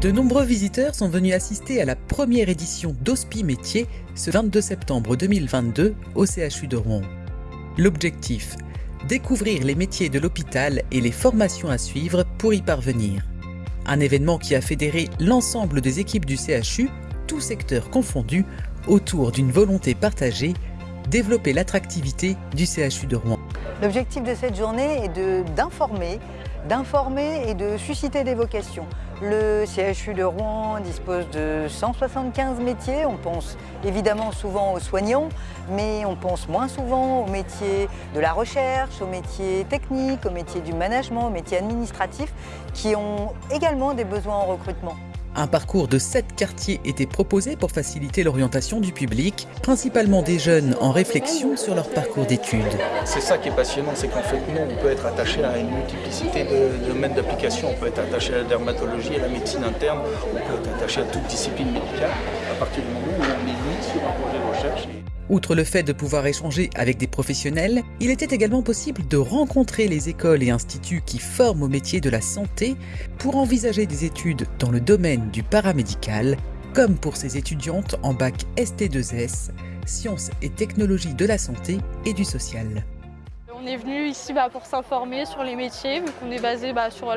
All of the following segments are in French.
De nombreux visiteurs sont venus assister à la première édition d'Hospi Métier ce 22 septembre 2022 au CHU de Rouen. L'objectif Découvrir les métiers de l'hôpital et les formations à suivre pour y parvenir. Un événement qui a fédéré l'ensemble des équipes du CHU, tous secteurs confondus, autour d'une volonté partagée, développer l'attractivité du CHU de Rouen. L'objectif de cette journée est d'informer, d'informer et de susciter des vocations. Le CHU de Rouen dispose de 175 métiers. On pense évidemment souvent aux soignants, mais on pense moins souvent aux métiers de la recherche, aux métiers techniques, aux métiers du management, aux métiers administratifs, qui ont également des besoins en recrutement. Un parcours de sept quartiers était proposé pour faciliter l'orientation du public, principalement des jeunes en réflexion sur leur parcours d'études. C'est ça qui est passionnant, c'est qu'en fait, nous, on peut être attaché à une multiplicité de, domaines d'application. On peut être attaché à la dermatologie, à la médecine interne, on peut être attaché à toute discipline médicale, à partir du moment où on est mis sur un projet de recherche. Outre le fait de pouvoir échanger avec des professionnels, il était également possible de rencontrer les écoles et instituts qui forment au métier de la santé pour envisager des études dans le domaine du paramédical, comme pour ces étudiantes en bac ST2S, sciences et technologies de la santé et du social. On est venu ici bah, pour s'informer sur les métiers, vu qu'on est basé bah, sur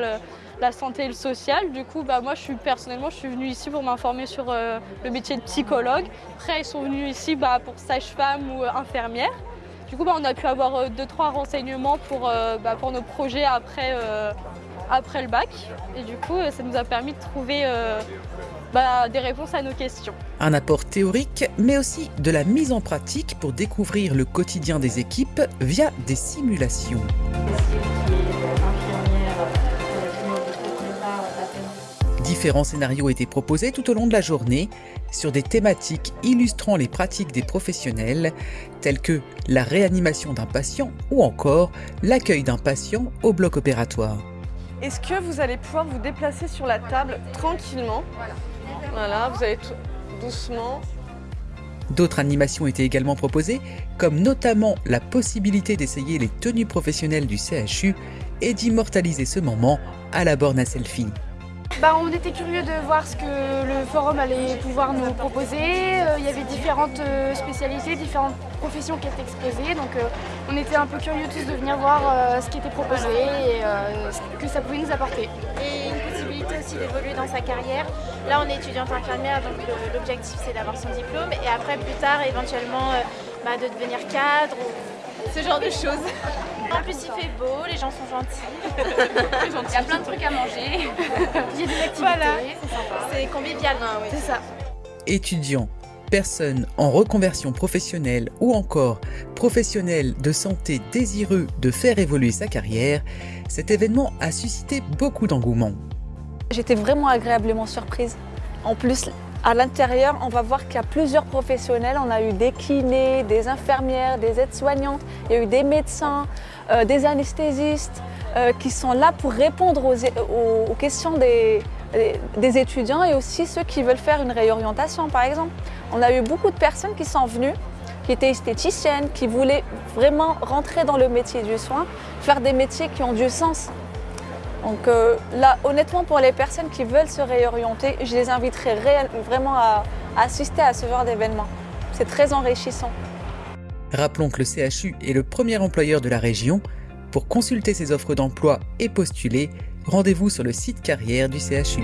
la santé et le social. Du coup, bah, moi, je suis, personnellement, je suis venue ici pour m'informer sur euh, le métier de psychologue. Après, ils sont venus ici pour sage-femme ou euh, infirmière. Du coup, on a pu avoir euh, deux, trois renseignements pour, pour nos projets après, après le bac. Et du coup, ça nous a permis de trouver bah, des réponses à nos questions. Un apport théorique, mais aussi de la mise en pratique pour découvrir le quotidien des équipes via des simulations. Différents scénarios étaient proposés tout au long de la journée sur des thématiques illustrant les pratiques des professionnels telles que la réanimation d'un patient ou encore l'accueil d'un patient au bloc opératoire. Est-ce que vous allez pouvoir vous déplacer sur la table tranquillement? Voilà, vous allez tout doucement. D'autres animations étaient également proposées, comme notamment la possibilité d'essayer les tenues professionnelles du CHU et d'immortaliser ce moment à la borne à selfie. Bah, on était curieux de voir ce que le forum allait pouvoir nous proposer. Euh, il y avait différentes euh, spécialités, différentes professions qui étaient exposées. Donc euh, on était un peu curieux tous de venir voir ce qui était proposé et ce que ça pouvait nous apporter. Et une possibilité aussi d'évoluer dans sa carrière. Là on est étudiante infirmière donc l'objectif c'est d'avoir son diplôme et après plus tard éventuellement bah, de devenir cadre ce genre de choses. En plus, il fait beau, les gens sont gentils. il y a plein de trucs à manger. il y a des activités, voilà. c'est convivial. Ah c'est ça. Étudiants, personnes en reconversion professionnelle ou encore professionnels de santé désireux de faire évoluer sa carrière, cet événement a suscité beaucoup d'engouement. J'étais vraiment agréablement surprise. En plus, à l'intérieur, on va voir qu'il y a plusieurs professionnels. On a eu des kinés, des infirmières, des aides-soignantes, il y a eu des médecins, euh, des anesthésistes euh, qui sont là pour répondre aux, questions des, étudiants et aussi ceux qui veulent faire une réorientation par exemple. On a eu beaucoup de personnes qui sont venues, qui étaient esthéticiennes, qui voulaient vraiment rentrer dans le métier du soin, faire des métiers qui ont du sens. Donc euh, là, honnêtement, pour les personnes qui veulent se réorienter, je les inviterai vraiment à assister à ce genre d'événement. C'est très enrichissant. Rappelons que le CHU est le premier employeur de la région. Pour consulter ses offres d'emploi et postuler, rendez-vous sur le site carrière du CHU.